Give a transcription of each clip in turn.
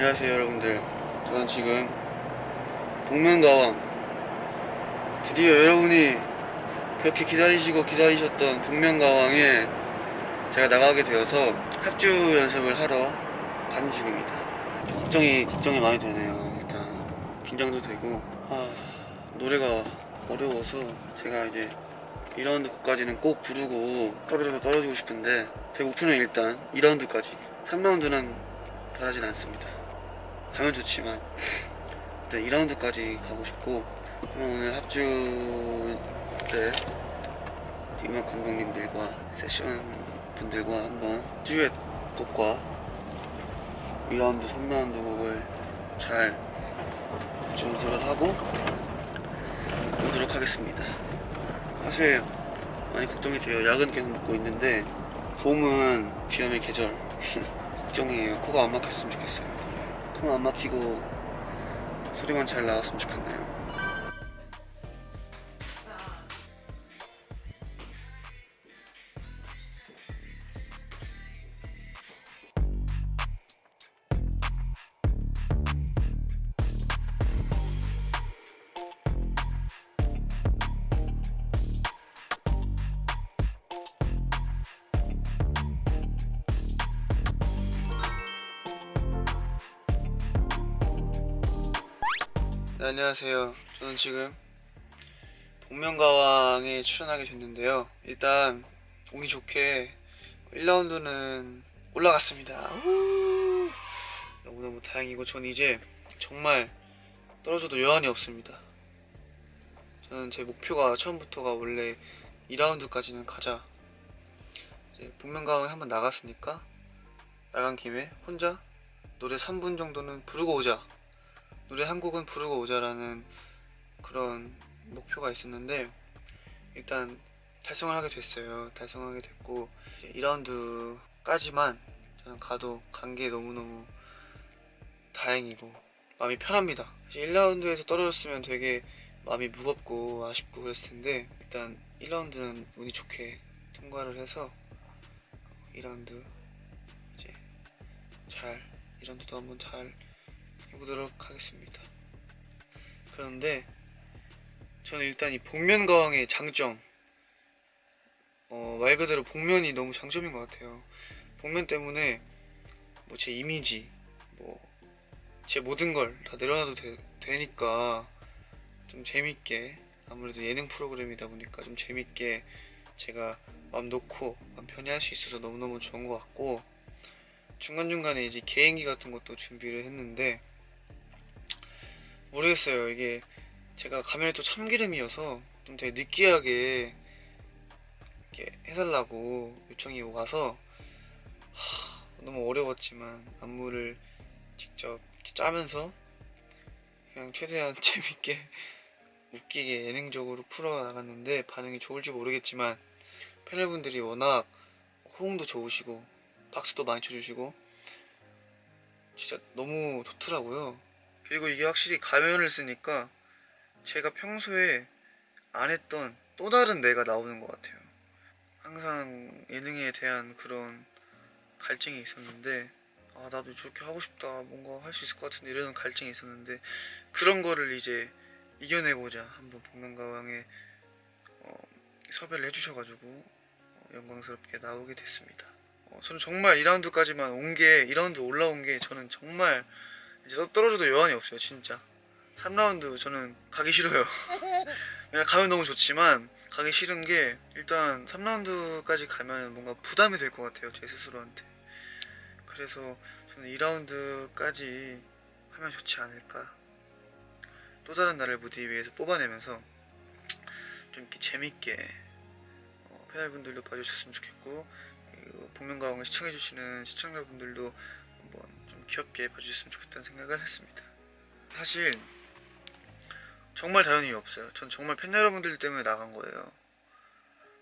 안녕하세요 여러분들. 저는 지금 복면가왕 드디어 여러분이 그렇게 기다리시고 기다리셨던 복면가왕에 제가 나가게 되어서 합주 연습을 하러 가는 중입니다. 걱정이 걱정이 많이 되네요. 일단 긴장도 되고. 아 노래가 어려워서 제가 이제 2라운드 곡까지는 꼭 부르고 떨어져서 떨어지고 싶은데 제 목표는 일단 2라운드까지. 3라운드는 바라진 않습니다 하면 좋지만 일단 2라운드까지 가고 싶고 오늘 합주 때 음악 감독님들과 세션 분들과 한번 듀엣 곡과 2라운드 3라운드 곡을 잘 연습을 하고 오도록 하겠습니다. 사실 많이 걱정이 돼요 약은 계속 먹고 있는데 봄은 비염의 계절. 걱정이에요. 코가 안 막혔으면 좋겠어요 안 막히고 소리만 잘 나왔으면 좋겠네요 네, 안녕하세요. 저는 지금 복면가왕에 출연하게 됐는데요. 일단 운이 좋게 1라운드는 올라갔습니다. 우! 너무너무 다행이고 전 이제 정말 떨어져도 여한이 없습니다. 저는 제 목표가 처음부터가 원래 2라운드까지는 가자. 이제 복면가왕에 한번 나갔으니까 나간 김에 혼자 노래 3분 정도는 부르고 오자. 노래 한 곡은 부르고 오자라는 그런 목표가 있었는데 일단 달성을 하게 됐어요. 달성하게 됐고 이제 2라운드까지만 저는 가도 간 게 너무너무 다행이고 마음이 편합니다. 1라운드에서 떨어졌으면 되게 마음이 무겁고 아쉽고 그랬을 텐데 일단 1라운드는 운이 좋게 통과를 해서 2라운드 이제 잘 2라운드도 한번 잘 해보도록 하겠습니다. 그런데 저는 일단 이 복면가왕의 장점 어, 말 그대로 복면이 너무 장점인 것 같아요. 복면 때문에 뭐 제 이미지 뭐 제 모든 걸 다 내려놔도 되, 니까 좀 재밌게 아무래도 예능 프로그램이다 보니까 좀 재밌게 제가 마음 놓고 마음 편히 할 수 있어서 너무너무 좋은 것 같고 중간중간에 이제 개인기 같은 것도 준비를 했는데 모르겠어요. 이게 제가 가면이 또 참기름이어서 좀 되게 느끼하게 이렇게 해달라고 요청이 와서 하, 너무 어려웠지만 안무를 직접 짜면서 그냥 최대한 재밌게 웃기게 예능적으로 풀어나갔는데 반응이 좋을지 모르겠지만 패널분들이 워낙 호응도 좋으시고 박수도 많이 쳐주시고 진짜 너무 좋더라고요. 그리고 이게 확실히 가면을 쓰니까 제가 평소에 안 했던 또 다른 내가 나오는 것 같아요. 항상 예능에 대한 그런 갈증이 있었는데 아 나도 저렇게 하고 싶다 뭔가 할 수 있을 것 같은데 이런 갈증이 있었는데 그런 거를 이제 이겨내고자 한번 복면가왕에 어, 섭외를 해주셔가지고 어, 영광스럽게 나오게 됐습니다. 어, 저는 정말 2라운드까지만 온 게 2라운드 올라온 게 저는 정말 이제 떠- 떨어져도 여한이 없어요 진짜. 3라운드 저는 가기 싫어요. 가면 너무 좋지만 가기 싫은 게 일단 3라운드까지 가면 뭔가 부담이 될 것 같아요 제 스스로한테. 그래서 저는 2라운드까지 하면 좋지 않을까. 또 다른 나를 무대 위에서 뽑아내면서 좀 이렇게 재밌게 어, 패널분들도 봐주셨으면 좋겠고 그리고 복면가왕을 시청해주시는 시청자분들도 귀엽게 봐주셨으면 좋겠다는 생각을 했습니다. 사실 정말 다른 이유 없어요. 전 정말 팬 여러분들 때문에 나간 거예요.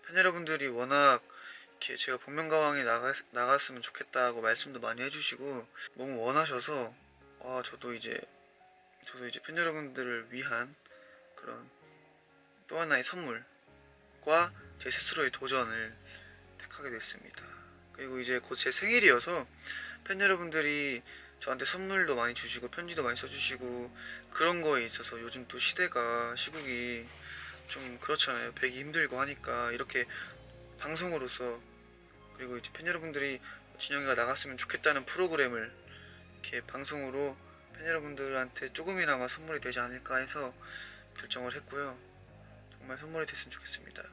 팬 여러분들이 워낙 이렇게 제가 복면가왕에 나갔으면 좋겠다고 말씀도 많이 해주시고 너무 원하셔서 아 저도 이제 저도 이제 팬 여러분들을 위한 그런 또 하나의 선물과 제 스스로의 도전을 택하게 됐습니다. 그리고 이제 곧 제 생일이어서 팬 여러분들이 저한테 선물도 많이 주시고 편지도 많이 써주시고 그런 거에 있어서 요즘 또 시대가 시국이 좀 그렇잖아요. 뵈기 힘들고 하니까 이렇게 방송으로서 그리고 이제 팬 여러분들이 진영이가 나갔으면 좋겠다는 프로그램을 이렇게 방송으로 팬 여러분들한테 조금이나마 선물이 되지 않을까 해서 결정을 했고요. 정말 선물이 됐으면 좋겠습니다.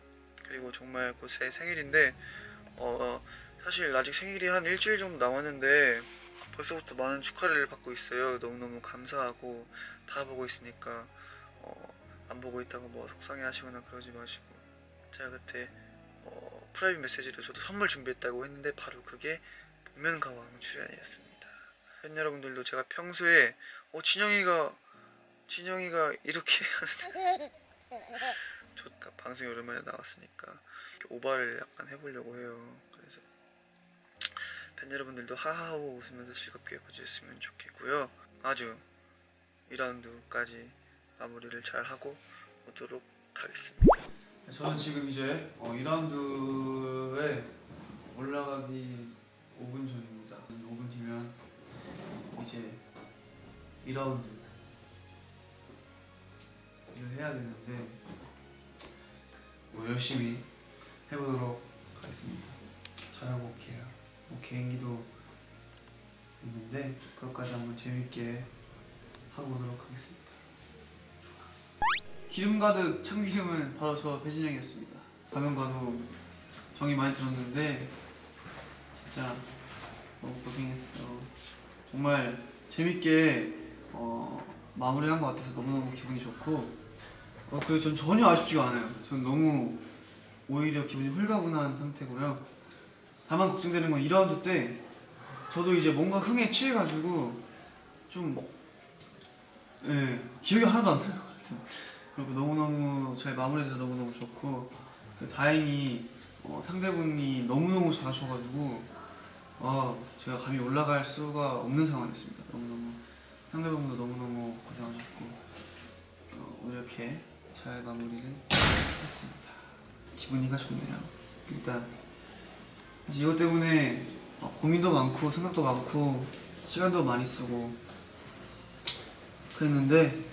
그리고 정말 곧제 생일인데 어 사실 아직 생일이 한 일주일 정도 남았는데 벌써부터 많은 축하를 받고 있어요. 너무너무 감사하고 다 보고 있으니까 어, 안 보고 있다고 뭐 속상해 하시거나 그러지 마시고 제가 그때 어, 프라이빗 메시지로 저도 선물 준비했다고 했는데 바로 그게 복면가왕 출연이었습니다. 팬 여러분들도 제가 평소에 어 진영이가 진영이가 이렇게 저 방송에 오랜만에 나왔으니까 오바를 약간 해보려고 해요. 팬 여러분들도 하하호 웃으면서 즐겁게 봐주셨으면 좋겠고요. 아주 2라운드까지 마무리를 잘 하고 오도록 하겠습니다. 저는 지금 이제 어, 2라운드에 올라가기 5분 전입니다. 5분 뒤면 이제 2라운드 를 해야 되는데 뭐 열심히 해보도록 하겠습니다. 잘하고 올게요. 뭐 개인기도 있는데 그것까지 한번 재밌게 하고 오도록 하겠습니다. 기름 가득 참기름은 바로 저 배진영이었습니다. 가면 가도 정이 많이 들었는데 진짜 너무 고생했어. 정말 재밌게 어, 마무리한 것 같아서 너무너무 기분이 좋고 어, 그리고 전 전혀 아쉽지가 않아요. 전 너무 오히려 기분이 홀가분한 상태고요. 다만 걱정되는 건 2라운드 때 저도 이제 뭔가 흥에 취해가지고 좀 예, 기억이 하나도 안 나요. 그리고 너무너무 잘 마무리돼서 너무너무 좋고 다행히 어, 상대분이 너무너무 잘하셔가지고 아 제가 감히 올라갈 수가 없는 상황이었습니다. 너무너무 상대분도 너무너무 고생하셨고 어, 이렇게 잘 마무리를 했습니다. 기분이가 좋네요. 일단 이제 이것 때문에 어, 고민도 많고 생각도 많고 시간도 많이 쓰고 그랬는데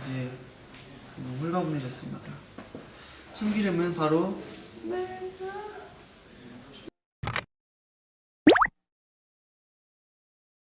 이제 홀가분해졌습니다. 참기름은 바로 내가